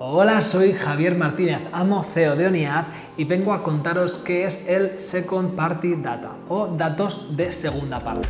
Hola, soy Javier Martínez, amo CEO de ONIAD y vengo a contaros qué es el Second Party Data o datos de segunda parte.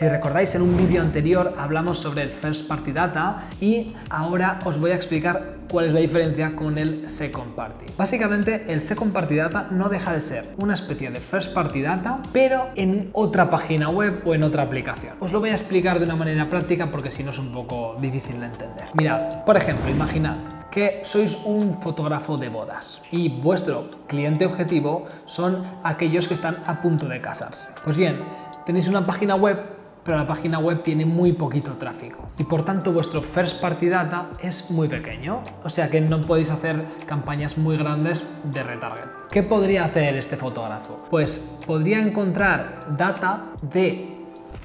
Si recordáis en un vídeo anterior hablamos sobre el First Party Data y ahora os voy a explicar cuál es la diferencia con el Second Party. Básicamente el Second Party Data no deja de ser una especie de First Party Data pero en otra página web o en otra aplicación. Os lo voy a explicar de una manera práctica porque si no es un poco difícil de entender. Mirad, por ejemplo, imaginad que sois un fotógrafo de bodas y vuestro cliente objetivo son aquellos que están a punto de casarse. Pues bien, tenéis una página web pero la página web tiene muy poquito tráfico y por tanto vuestro first party data es muy pequeño, o sea que no podéis hacer campañas muy grandes de retarget. ¿Qué podría hacer este fotógrafo? Pues podría encontrar data de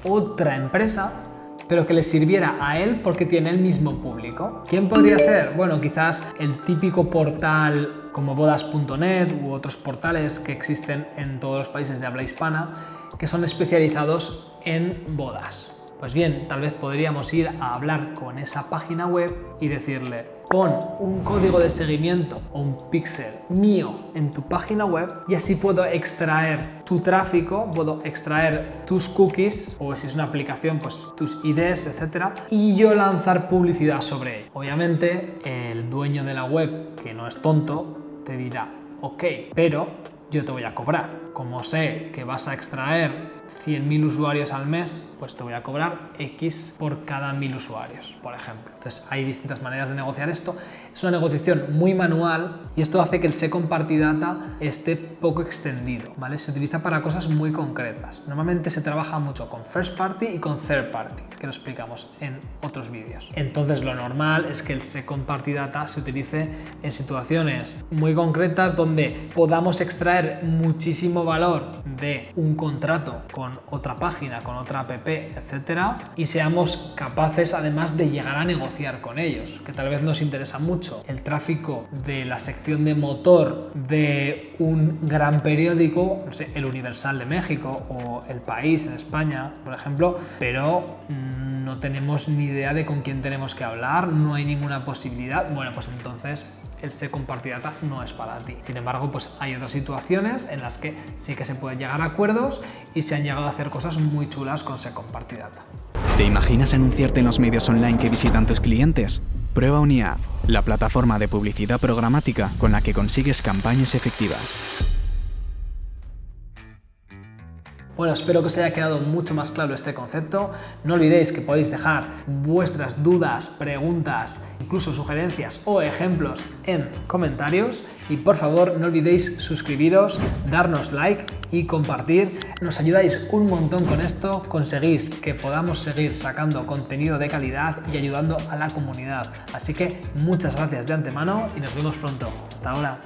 otra empresa pero que le sirviera a él porque tiene el mismo público. ¿Quién podría ser? Bueno, quizás el típico portal como bodas.net u otros portales que existen en todos los países de habla hispana que son especializados en bodas. Pues bien, tal vez podríamos ir a hablar con esa página web y decirle pon un código de seguimiento o un pixel mío en tu página web y así puedo extraer tu tráfico, puedo extraer tus cookies o si es una aplicación pues tus IDs, etcétera y yo lanzar publicidad sobre él. Obviamente el dueño de la web, que no es tonto, te dirá ok, pero yo te voy a cobrar. Como sé que vas a extraer 100.000 usuarios al mes, pues te voy a cobrar X por cada 1.000 usuarios, por ejemplo. Entonces hay distintas maneras de negociar esto. Es una negociación muy manual y esto hace que el Second Party Data esté poco extendido, ¿vale? Se utiliza para cosas muy concretas. Normalmente se trabaja mucho con First Party y con Third Party, que lo explicamos en otros vídeos. Entonces lo normal es que el Second Party Data se utilice en situaciones muy concretas donde podamos extraer muchísimo valor de un contrato con otra página, con otra app, etcétera, y seamos capaces además de llegar a negociar con ellos, que tal vez nos interesa mucho. El tráfico de la sección de motor de un gran periódico, no sé, El Universal de México o El País en España, por ejemplo, pero mm, no tenemos ni idea de con quién tenemos que hablar, no hay ninguna posibilidad, bueno, pues entonces el Second Party Data no es para ti. Sin embargo, pues hay otras situaciones en las que sí que se pueden llegar a acuerdos y se han llegado a hacer cosas muy chulas con Second Party Data. ¿Te imaginas anunciarte en los medios online que visitan tus clientes? Prueba Uniad, la plataforma de publicidad programática con la que consigues campañas efectivas. Bueno, espero que os haya quedado mucho más claro este concepto. No olvidéis que podéis dejar vuestras dudas, preguntas, incluso sugerencias o ejemplos en comentarios. Y por favor, no olvidéis suscribiros, darnos like y compartir. Nos ayudáis un montón con esto, conseguís que podamos seguir sacando contenido de calidad y ayudando a la comunidad. Así que muchas gracias de antemano y nos vemos pronto. Hasta ahora.